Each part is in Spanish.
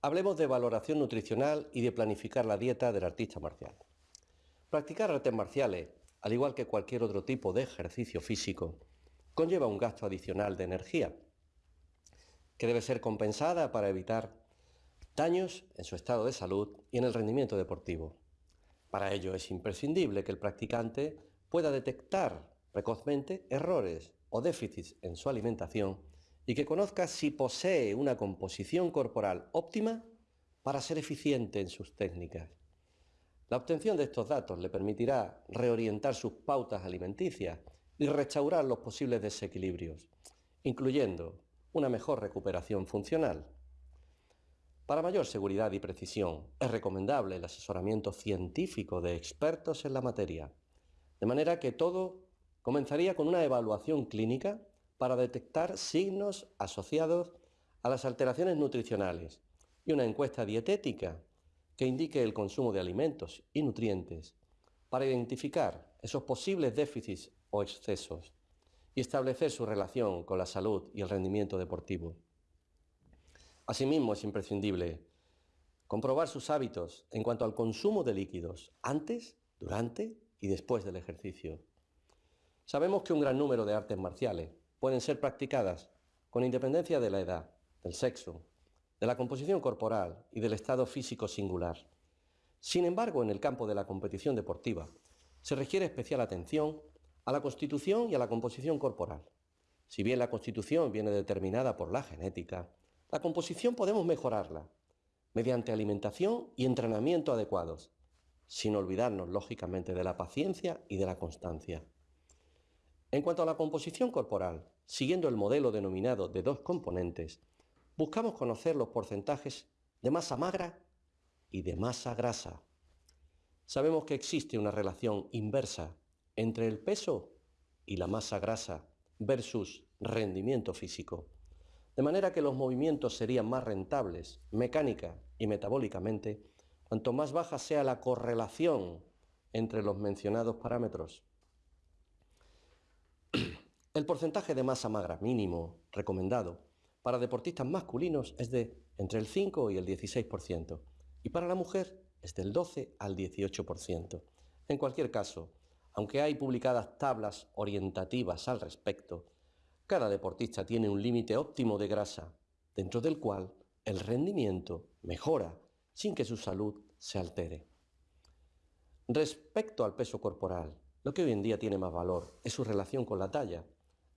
Hablemos de valoración nutricional y de planificar la dieta del artista marcial. Practicar artes marciales, al igual que cualquier otro tipo de ejercicio físico, conlleva un gasto adicional de energía, que debe ser compensada para evitar daños en su estado de salud y en el rendimiento deportivo. Para ello es imprescindible que el practicante pueda detectar precozmente errores o déficits en su alimentación y que conozca si posee una composición corporal óptima para ser eficiente en sus técnicas. La obtención de estos datos le permitirá reorientar sus pautas alimenticias y restaurar los posibles desequilibrios, incluyendo una mejor recuperación funcional. Para mayor seguridad y precisión, es recomendable el asesoramiento científico de expertos en la materia, de manera que todo comenzaría con una evaluación clínica para detectar signos asociados a las alteraciones nutricionales y una encuesta dietética que indique el consumo de alimentos y nutrientes para identificar esos posibles déficits o excesos y establecer su relación con la salud y el rendimiento deportivo. Asimismo, es imprescindible comprobar sus hábitos en cuanto al consumo de líquidos antes, durante y después del ejercicio. Sabemos que un gran número de artes marciales pueden ser practicadas con independencia de la edad, del sexo, de la composición corporal y del estado físico singular. Sin embargo, en el campo de la competición deportiva se requiere especial atención a la constitución y a la composición corporal. Si bien la constitución viene determinada por la genética, la composición podemos mejorarla mediante alimentación y entrenamiento adecuados, sin olvidarnos lógicamente de la paciencia y de la constancia. En cuanto a la composición corporal, siguiendo el modelo denominado de dos componentes, buscamos conocer los porcentajes de masa magra y de masa grasa. Sabemos que existe una relación inversa entre el peso y la masa grasa versus rendimiento físico, de manera que los movimientos serían más rentables mecánica y metabólicamente cuanto más baja sea la correlación entre los mencionados parámetros. El porcentaje de masa magra mínimo recomendado para deportistas masculinos es de entre el 5 y el 16% y para la mujer es del 12 al 18%. En cualquier caso, aunque hay publicadas tablas orientativas al respecto, cada deportista tiene un límite óptimo de grasa, dentro del cual el rendimiento mejora sin que su salud se altere. Respecto al peso corporal, lo que hoy en día tiene más valor es su relación con la talla,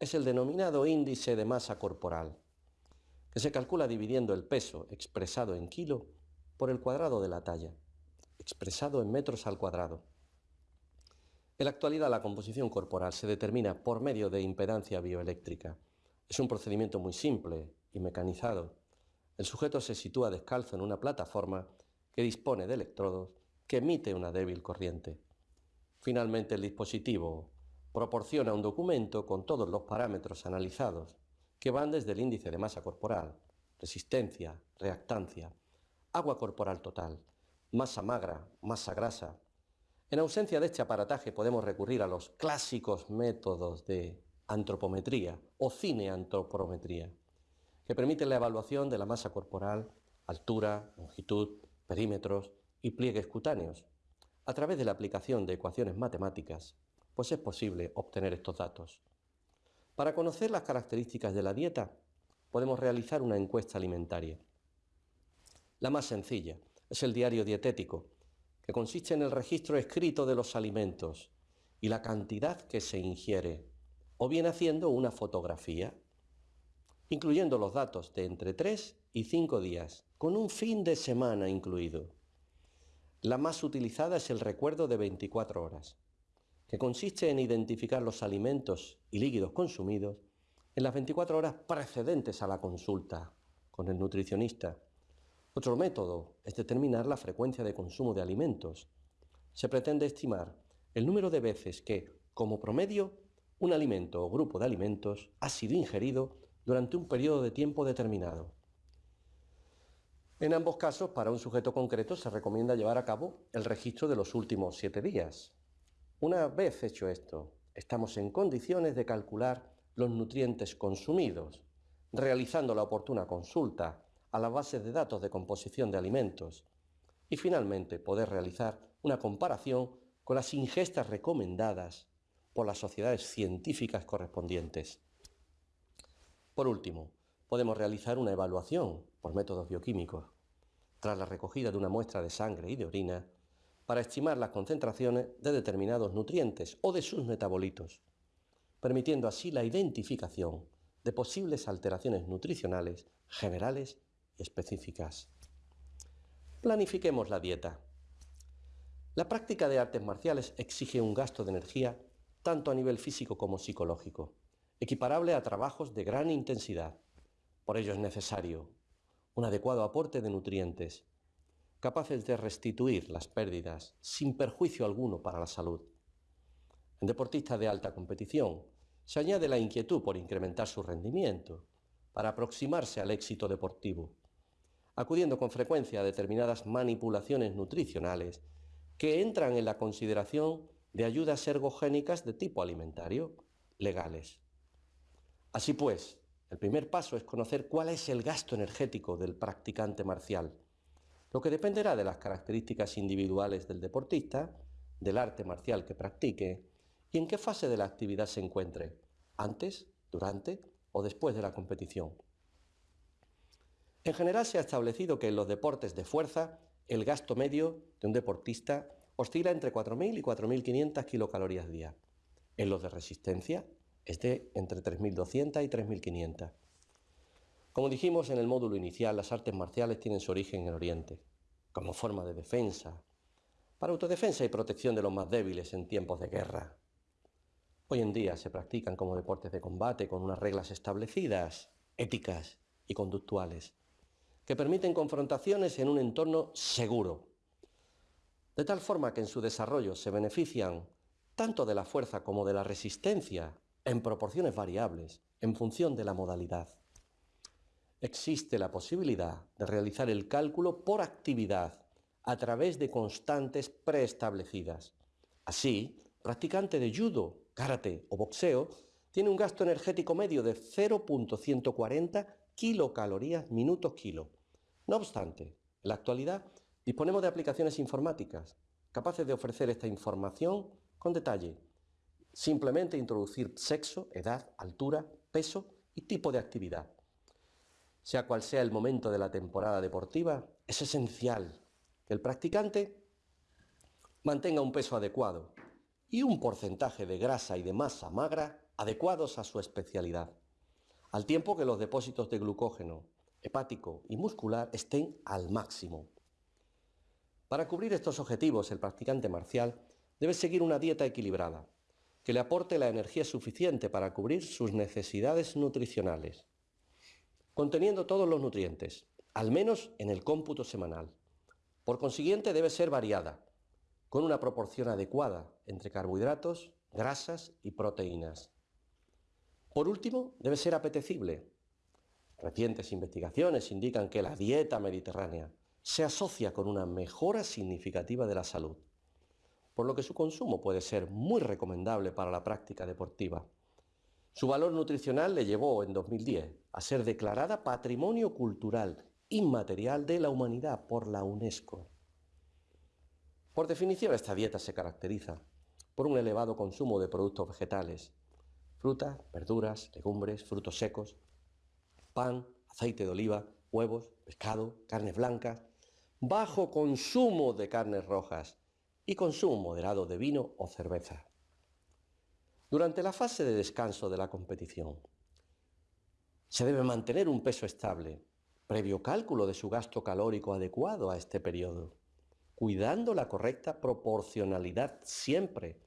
es el denominado índice de masa corporal, que se calcula dividiendo el peso expresado en kilo por el cuadrado de la talla, expresado en metros al cuadrado. En la actualidad la composición corporal se determina por medio de impedancia bioeléctrica. Es un procedimiento muy simple y mecanizado. El sujeto se sitúa descalzo en una plataforma que dispone de electrodos que emite una débil corriente. Finalmente el dispositivo proporciona un documento con todos los parámetros analizados, que van desde el índice de masa corporal, resistencia, reactancia, agua corporal total, masa magra, masa grasa. En ausencia de este aparataje podemos recurrir a los clásicos métodos de antropometría o cineantropometría, que permiten la evaluación de la masa corporal, altura, longitud, perímetros y pliegues cutáneos, a través de la aplicación de ecuaciones matemáticas pues es posible obtener estos datos. Para conocer las características de la dieta, podemos realizar una encuesta alimentaria. La más sencilla es el diario dietético, que consiste en el registro escrito de los alimentos y la cantidad que se ingiere, o bien haciendo una fotografía, incluyendo los datos de entre 3 y 5 días, con un fin de semana incluido. La más utilizada es el recuerdo de 24 horas que consiste en identificar los alimentos y líquidos consumidos en las 24 horas precedentes a la consulta con el nutricionista. Otro método es determinar la frecuencia de consumo de alimentos. Se pretende estimar el número de veces que, como promedio, un alimento o grupo de alimentos ha sido ingerido durante un periodo de tiempo determinado. En ambos casos, para un sujeto concreto, se recomienda llevar a cabo el registro de los últimos siete días, una vez hecho esto, estamos en condiciones de calcular los nutrientes consumidos, realizando la oportuna consulta a las bases de datos de composición de alimentos y finalmente poder realizar una comparación con las ingestas recomendadas por las sociedades científicas correspondientes. Por último, podemos realizar una evaluación por métodos bioquímicos, tras la recogida de una muestra de sangre y de orina, para estimar las concentraciones de determinados nutrientes o de sus metabolitos, permitiendo así la identificación de posibles alteraciones nutricionales generales y específicas. Planifiquemos la dieta. La práctica de artes marciales exige un gasto de energía tanto a nivel físico como psicológico, equiparable a trabajos de gran intensidad. Por ello es necesario un adecuado aporte de nutrientes, capaces de restituir las pérdidas sin perjuicio alguno para la salud. En deportistas de alta competición se añade la inquietud por incrementar su rendimiento, para aproximarse al éxito deportivo acudiendo con frecuencia a determinadas manipulaciones nutricionales que entran en la consideración de ayudas ergogénicas de tipo alimentario, legales. Así pues, el primer paso es conocer cuál es el gasto energético del practicante marcial, lo que dependerá de las características individuales del deportista, del arte marcial que practique y en qué fase de la actividad se encuentre, antes, durante o después de la competición. En general se ha establecido que en los deportes de fuerza el gasto medio de un deportista oscila entre 4.000 y 4.500 kilocalorías día. En los de resistencia es de entre 3.200 y 3.500. Como dijimos en el módulo inicial, las artes marciales tienen su origen en Oriente, como forma de defensa, para autodefensa y protección de los más débiles en tiempos de guerra. Hoy en día se practican como deportes de combate con unas reglas establecidas, éticas y conductuales que permiten confrontaciones en un entorno seguro, de tal forma que en su desarrollo se benefician tanto de la fuerza como de la resistencia en proporciones variables en función de la modalidad. Existe la posibilidad de realizar el cálculo por actividad a través de constantes preestablecidas. Así, practicante de judo, karate o boxeo tiene un gasto energético medio de 0.140 kilocalorías minutos kilo. No obstante, en la actualidad disponemos de aplicaciones informáticas capaces de ofrecer esta información con detalle. Simplemente introducir sexo, edad, altura, peso y tipo de actividad. Sea cual sea el momento de la temporada deportiva, es esencial que el practicante mantenga un peso adecuado y un porcentaje de grasa y de masa magra adecuados a su especialidad al tiempo que los depósitos de glucógeno hepático y muscular estén al máximo. Para cubrir estos objetivos, el practicante marcial debe seguir una dieta equilibrada, que le aporte la energía suficiente para cubrir sus necesidades nutricionales, conteniendo todos los nutrientes, al menos en el cómputo semanal. Por consiguiente, debe ser variada, con una proporción adecuada entre carbohidratos, grasas y proteínas. Por último, debe ser apetecible. Recientes investigaciones indican que la dieta mediterránea se asocia con una mejora significativa de la salud, por lo que su consumo puede ser muy recomendable para la práctica deportiva. Su valor nutricional le llevó en 2010 a ser declarada Patrimonio Cultural Inmaterial de la Humanidad por la UNESCO. Por definición, esta dieta se caracteriza por un elevado consumo de productos vegetales, frutas, verduras, legumbres, frutos secos, pan, aceite de oliva, huevos, pescado, carnes blancas, bajo consumo de carnes rojas y consumo moderado de vino o cerveza. Durante la fase de descanso de la competición, se debe mantener un peso estable, previo cálculo de su gasto calórico adecuado a este periodo, cuidando la correcta proporcionalidad siempre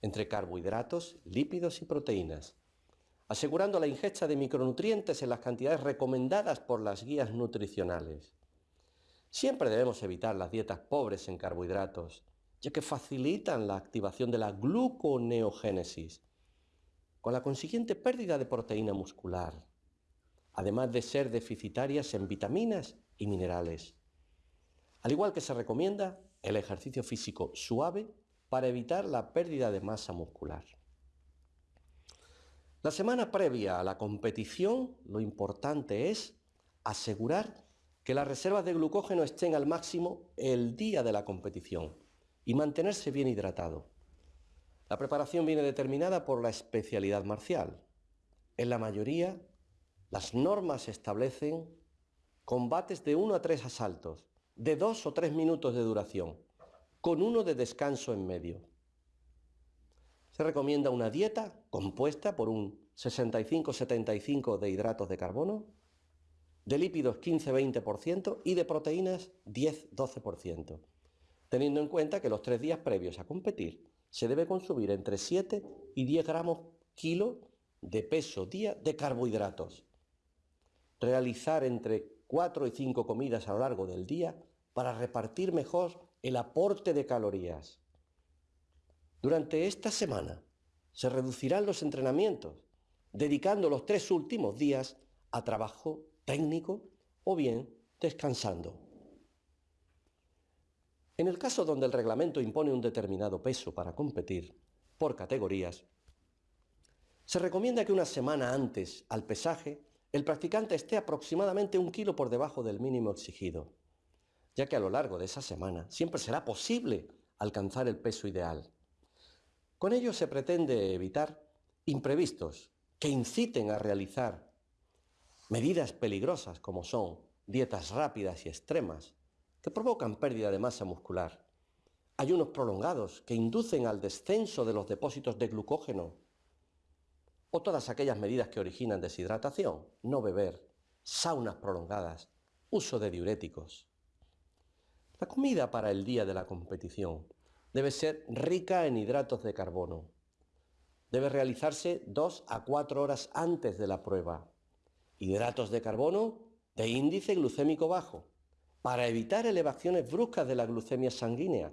entre carbohidratos, lípidos y proteínas, asegurando la ingesta de micronutrientes en las cantidades recomendadas por las guías nutricionales. Siempre debemos evitar las dietas pobres en carbohidratos, ya que facilitan la activación de la gluconeogénesis, con la consiguiente pérdida de proteína muscular, además de ser deficitarias en vitaminas y minerales. Al igual que se recomienda el ejercicio físico suave para evitar la pérdida de masa muscular. La semana previa a la competición lo importante es asegurar que las reservas de glucógeno estén al máximo el día de la competición y mantenerse bien hidratado. La preparación viene determinada por la especialidad marcial. En la mayoría, las normas establecen combates de uno a tres asaltos, de dos o tres minutos de duración, con uno de descanso en medio. Se recomienda una dieta compuesta por un 65-75 de hidratos de carbono, de lípidos 15-20% y de proteínas 10-12%, teniendo en cuenta que los tres días previos a competir se debe consumir entre 7 y 10 gramos kilo de peso día de carbohidratos. Realizar entre 4 y 5 comidas a lo largo del día para repartir mejor el aporte de calorías. Durante esta semana se reducirán los entrenamientos, dedicando los tres últimos días a trabajo técnico o bien descansando. En el caso donde el reglamento impone un determinado peso para competir, por categorías, se recomienda que una semana antes al pesaje el practicante esté aproximadamente un kilo por debajo del mínimo exigido, ya que a lo largo de esa semana siempre será posible alcanzar el peso ideal. Con ello se pretende evitar imprevistos que inciten a realizar medidas peligrosas como son dietas rápidas y extremas, que provocan pérdida de masa muscular, ayunos prolongados que inducen al descenso de los depósitos de glucógeno, o todas aquellas medidas que originan deshidratación, no beber, saunas prolongadas, uso de diuréticos. La comida para el día de la competición debe ser rica en hidratos de carbono. Debe realizarse dos a cuatro horas antes de la prueba. Hidratos de carbono de índice glucémico bajo, para evitar elevaciones bruscas de la glucemia sanguínea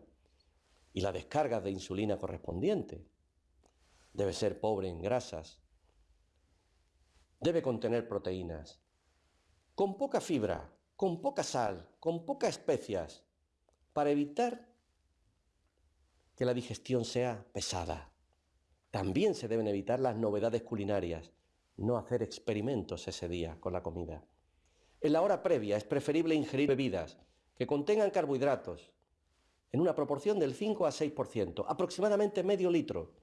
y la descarga de insulina correspondiente. Debe ser pobre en grasas. Debe contener proteínas. Con poca fibra, con poca sal, con pocas especias, para evitar que la digestión sea pesada. También se deben evitar las novedades culinarias, no hacer experimentos ese día con la comida. En la hora previa es preferible ingerir bebidas que contengan carbohidratos en una proporción del 5 a 6%, aproximadamente medio litro,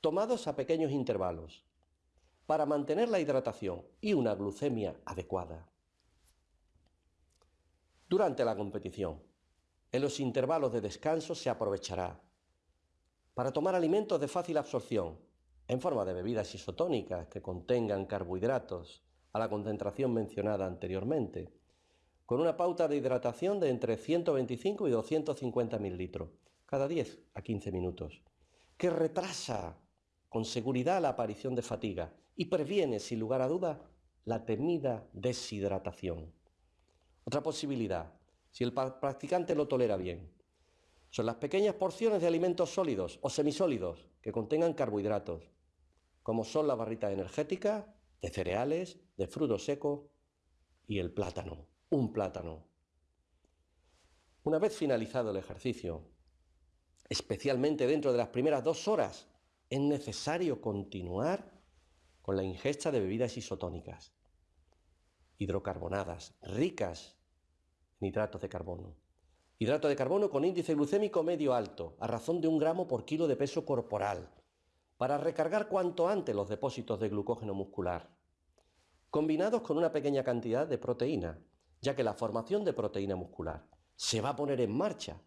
tomados a pequeños intervalos, para mantener la hidratación y una glucemia adecuada. Durante la competición, en los intervalos de descanso se aprovechará para tomar alimentos de fácil absorción, en forma de bebidas isotónicas que contengan carbohidratos, a la concentración mencionada anteriormente, con una pauta de hidratación de entre 125 y 250 mililitros cada 10 a 15 minutos, que retrasa con seguridad la aparición de fatiga y previene, sin lugar a duda, la temida deshidratación. Otra posibilidad, si el practicante lo tolera bien, son las pequeñas porciones de alimentos sólidos o semisólidos que contengan carbohidratos, como son la barrita energética, de cereales, de frutos secos y el plátano, un plátano. Una vez finalizado el ejercicio, especialmente dentro de las primeras dos horas, es necesario continuar con la ingesta de bebidas isotónicas, hidrocarbonadas, ricas en hidratos de carbono. Hidrato de carbono con índice glucémico medio alto, a razón de un gramo por kilo de peso corporal, para recargar cuanto antes los depósitos de glucógeno muscular, combinados con una pequeña cantidad de proteína, ya que la formación de proteína muscular se va a poner en marcha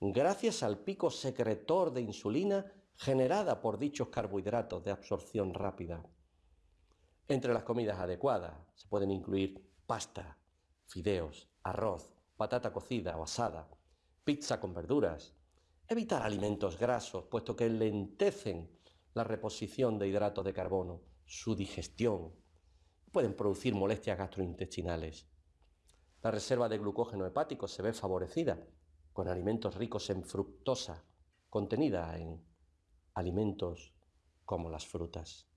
gracias al pico secretor de insulina generada por dichos carbohidratos de absorción rápida. Entre las comidas adecuadas se pueden incluir pasta, fideos, arroz, patata cocida o asada, pizza con verduras, evitar alimentos grasos, puesto que lentecen la reposición de hidratos de carbono, su digestión. Pueden producir molestias gastrointestinales. La reserva de glucógeno hepático se ve favorecida con alimentos ricos en fructosa, contenida en alimentos como las frutas.